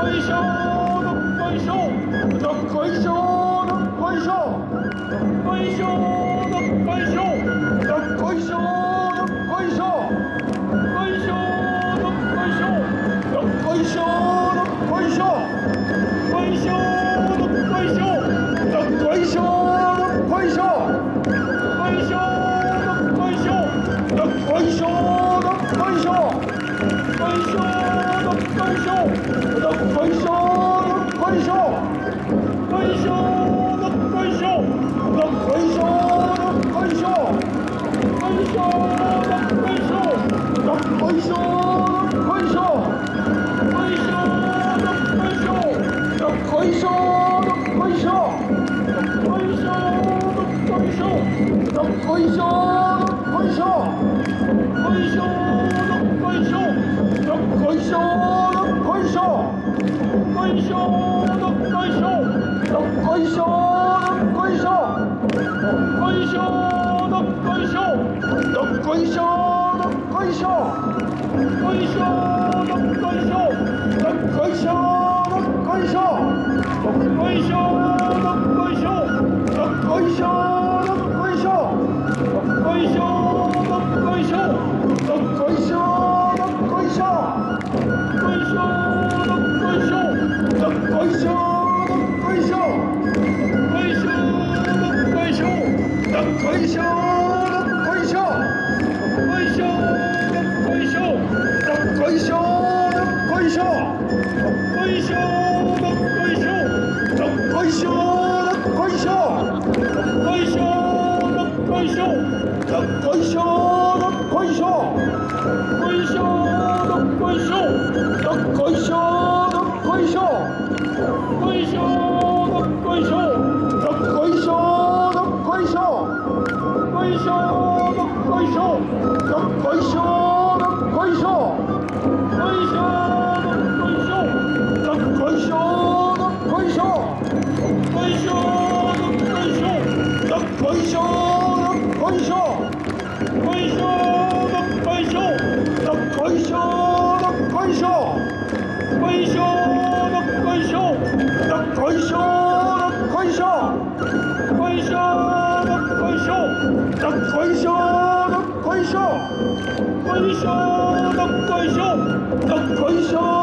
こいしょどっこいしょどっこいしょどっこいしょこいしょどっこいしょどっこいしょどっこいしょどっこいしょどっこいしょどっこいしょどっこいしょどっこいしょどっこいしょどっこいしょどっこいしょどっこいしょどっこいしょどっこいしょどっこいしょどっこいしょどっこいしょ。いしょ。どっこいしょ。どっこいしょ。どっこいしょ。どっこいしょ。どっこいしょ。どっこいしょ。どっこいしょ。勝奪回勝こいしょこいしょどっこいしょどっこいしょどっこいしょどっこいしょどっこいしょどっこいしょどっこいしょこいしょどっこいしょどっこいしょ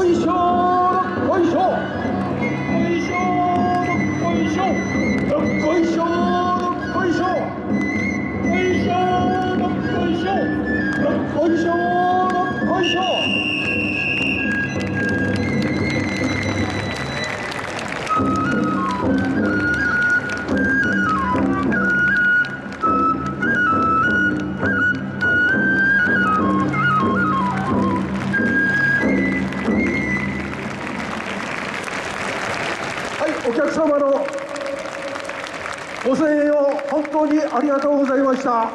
こいしょどっこいしょこいしょどっこいしょどっこいしょお客様のご声援を本当にありがとうございました。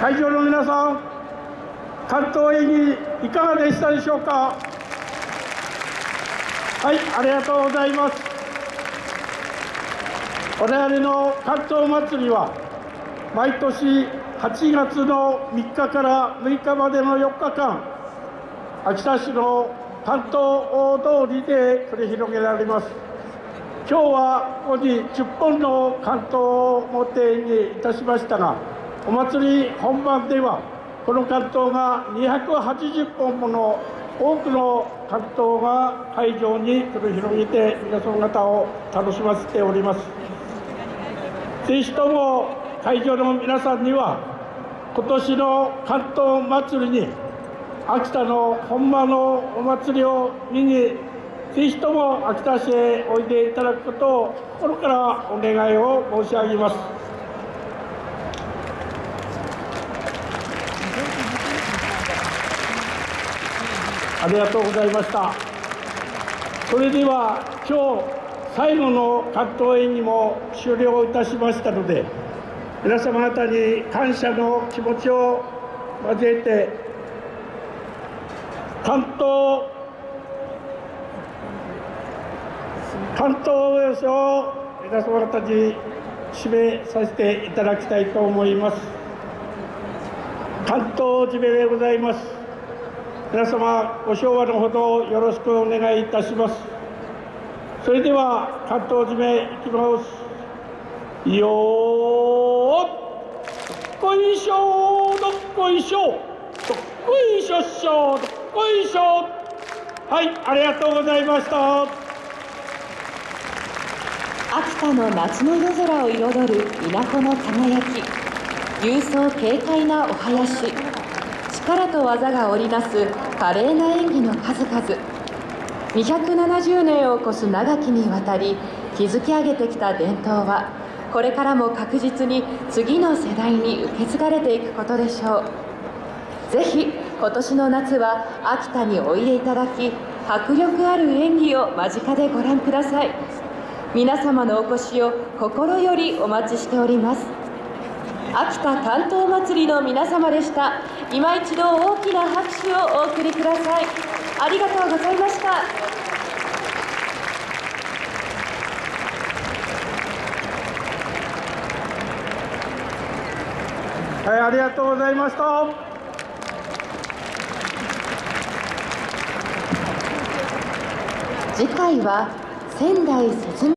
会場の皆さん、関東演技いかがでしたでしょうか？はい、ありがとうございます。我々の関東祭りは、毎年8月の3日から6日までの4日間、秋田市の関東大通りで繰り広げられます。今日はここに10本の関東を持ってにいたしましたが、お祭り本番では、この関東が280本もの多くの関東が会場に繰り広げて皆様方を楽しませております。ぜひとも会場の皆さんには今年の関東祭りに秋田の本間のお祭りを見にぜひとも秋田市へおいでいただくことを心からお願いを申し上げます。ありがとうございました。それでは今日最後の関東演技も終了いたしましたので皆様方に感謝の気持ちを交えて関東関東およしを皆様方に締めさせていただきたいと思います関東締めでございます皆様ご唱和のほどよろしくお願いいたします。それでは関東締めいきます。よーっこいしょどっこいしょどっこいしょっしょどっこいしょはいありがとうございました。秋田の夏の夜空を彩る稲穂の輝き。勇壮軽快なお囃子。力と技が織りなす華麗な演技の数々。270年を超す長きにわたり築き上げてきた伝統はこれからも確実に次の世代に受け継がれていくことでしょう。ぜひ今年の夏は秋田においでいただき迫力ある演技を間近でご覧ください。皆様のお越しを心よりお待ちしております。秋田関東祭りの皆様でした。今一度大きな拍手をお送りください。ありがとうございました。はいありがとうございました。次回は仙台節